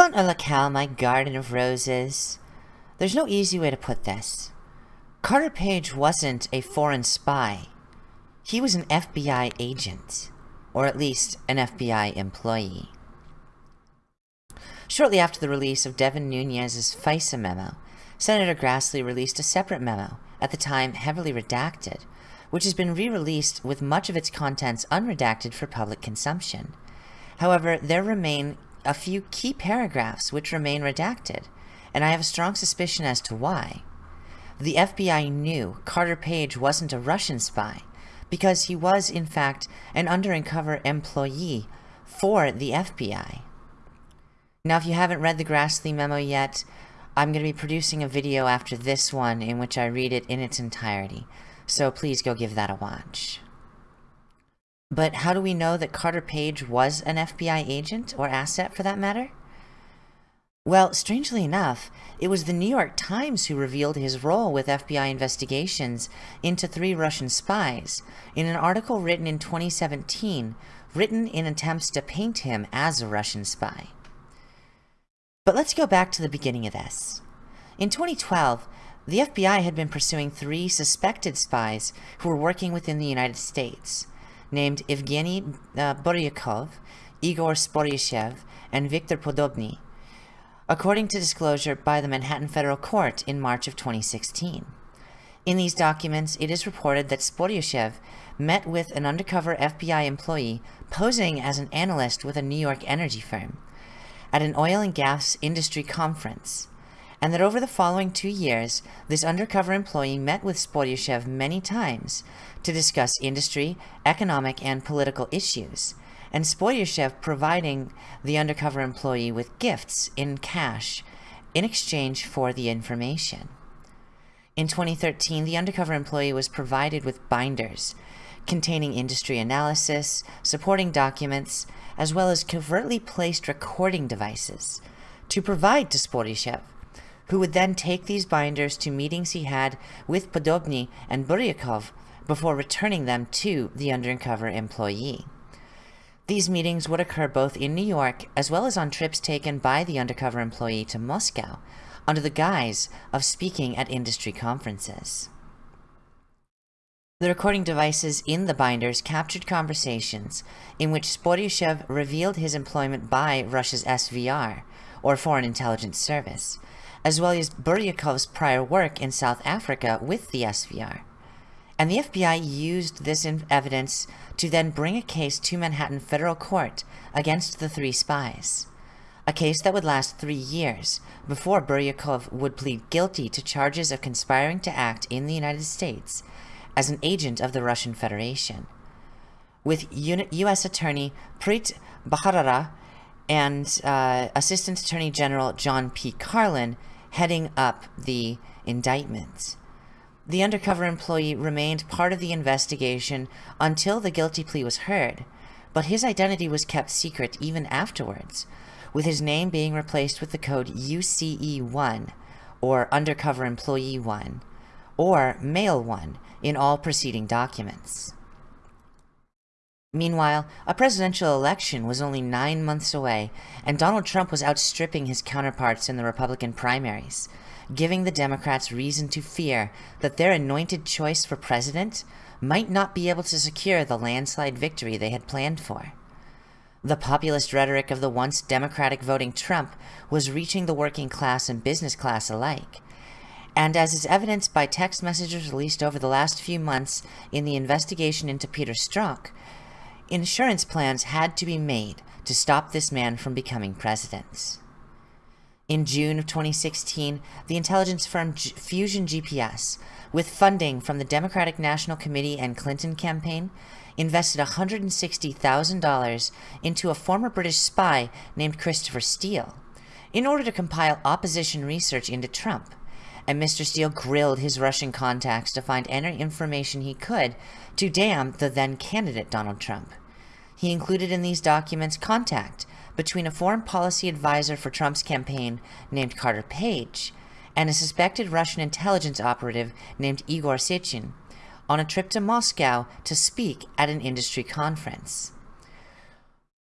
Want a locale, my garden of roses? There's no easy way to put this. Carter Page wasn't a foreign spy. He was an FBI agent, or at least an FBI employee. Shortly after the release of Devin Nunes's FISA memo, Senator Grassley released a separate memo, at the time heavily redacted, which has been re-released with much of its contents unredacted for public consumption. However, there remain a few key paragraphs which remain redacted, and I have a strong suspicion as to why. The FBI knew Carter Page wasn't a Russian spy, because he was, in fact, an undercover employee for the FBI. Now, if you haven't read the Grassley memo yet, I'm going to be producing a video after this one in which I read it in its entirety, so please go give that a watch. But how do we know that Carter Page was an FBI agent, or asset for that matter? Well, strangely enough, it was the New York Times who revealed his role with FBI investigations into three Russian spies in an article written in 2017, written in attempts to paint him as a Russian spy. But let's go back to the beginning of this. In 2012, the FBI had been pursuing three suspected spies who were working within the United States, named Evgeny uh, Buryakov, Igor Sporyashev, and Viktor Podobny, according to disclosure by the Manhattan Federal Court in March of 2016. In these documents, it is reported that Sporyashev met with an undercover FBI employee posing as an analyst with a New York energy firm at an oil and gas industry conference, and that over the following two years, this undercover employee met with Sporyashev many times to discuss industry, economic, and political issues, and Sporyashev providing the undercover employee with gifts in cash in exchange for the information. In 2013, the undercover employee was provided with binders containing industry analysis, supporting documents, as well as covertly placed recording devices to provide to Sporyashev, who would then take these binders to meetings he had with Podobny and Buryakov before returning them to the undercover employee. These meetings would occur both in New York as well as on trips taken by the undercover employee to Moscow under the guise of speaking at industry conferences. The recording devices in the binders captured conversations in which Sporyashev revealed his employment by Russia's SVR, or Foreign Intelligence Service, as well as Buryakov's prior work in South Africa with the SVR and the FBI used this evidence to then bring a case to Manhattan federal court against the three spies. A case that would last three years before Buryakov would plead guilty to charges of conspiring to act in the United States as an agent of the Russian Federation. With U.S. Attorney Preet Bharara and uh, Assistant Attorney General John P. Carlin heading up the indictment. The undercover employee remained part of the investigation until the guilty plea was heard, but his identity was kept secret even afterwards, with his name being replaced with the code UCE1, or Undercover Employee 1, or Male 1 in all preceding documents. Meanwhile, a presidential election was only nine months away, and Donald Trump was outstripping his counterparts in the Republican primaries, giving the Democrats reason to fear that their anointed choice for president might not be able to secure the landslide victory they had planned for. The populist rhetoric of the once Democratic voting Trump was reaching the working class and business class alike. And as is evidenced by text messages released over the last few months in the investigation into Peter Strzok, insurance plans had to be made to stop this man from becoming president. In June of 2016, the intelligence firm G Fusion GPS, with funding from the Democratic National Committee and Clinton campaign, invested $160,000 into a former British spy named Christopher Steele in order to compile opposition research into Trump. And Mr. Steele grilled his Russian contacts to find any information he could to damn the then candidate Donald Trump. He included in these documents contact between a foreign policy advisor for Trump's campaign named Carter Page and a suspected Russian intelligence operative named Igor Sechin on a trip to Moscow to speak at an industry conference.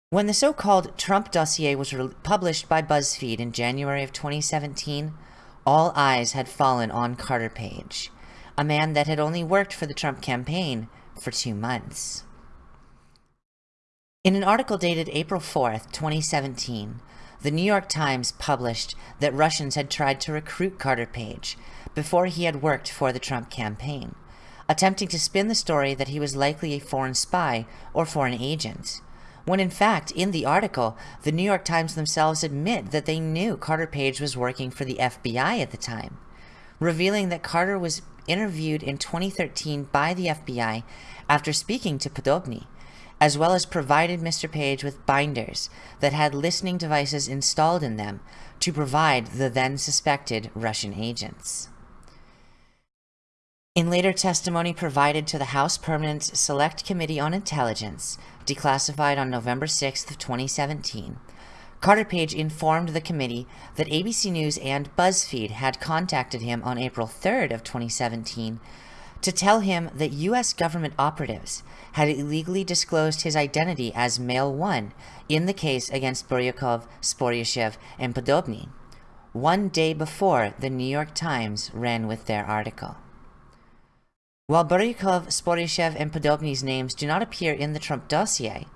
When the so-called Trump dossier was published by BuzzFeed in January of 2017, all eyes had fallen on Carter Page, a man that had only worked for the Trump campaign for two months. In an article dated April 4th, 2017, the New York Times published that Russians had tried to recruit Carter Page before he had worked for the Trump campaign, attempting to spin the story that he was likely a foreign spy or foreign agent, when in fact, in the article, the New York Times themselves admit that they knew Carter Page was working for the FBI at the time, revealing that Carter was interviewed in 2013 by the FBI after speaking to Podobny, as well as provided Mr. Page with binders that had listening devices installed in them to provide the then suspected Russian agents. In later testimony provided to the House Permanent Select Committee on Intelligence, declassified on November 6, 2017, Carter Page informed the committee that ABC News and BuzzFeed had contacted him on April 3rd of 2017 to tell him that U.S. government operatives had illegally disclosed his identity as Male 1 in the case against Buryakov, Sporyashev, and Podobny, one day before the New York Times ran with their article. While Buryakov, Sporyashev, and Podobny's names do not appear in the Trump dossier,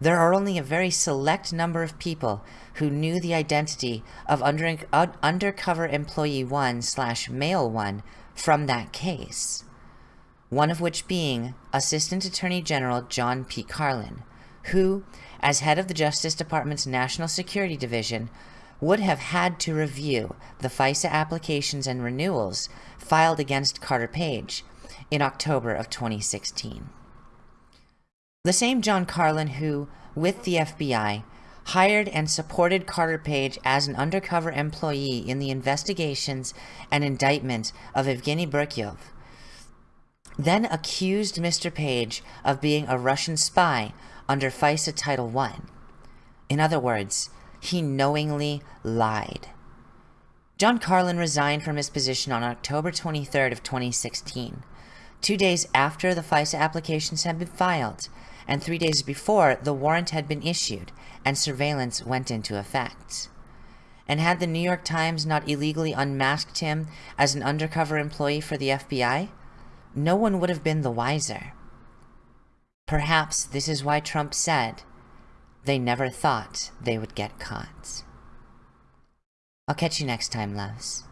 there are only a very select number of people who knew the identity of under, uh, undercover employee 1 slash male 1 from that case. One of which being Assistant Attorney General John P. Carlin, who, as head of the Justice Department's National Security Division, would have had to review the FISA applications and renewals filed against Carter Page in October of 2016. The same John Carlin who, with the FBI, hired and supported Carter Page as an undercover employee in the investigations and indictment of Evgeny Buryakov, then accused Mr. Page of being a Russian spy under FISA Title I. In other words, he knowingly lied. John Carlin resigned from his position on October 23rd of 2016, two days after the FISA applications had been filed, and three days before the warrant had been issued and surveillance went into effect. And had the New York Times not illegally unmasked him as an undercover employee for the FBI, no one would have been the wiser. Perhaps this is why Trump said they never thought they would get caught. I'll catch you next time, loves.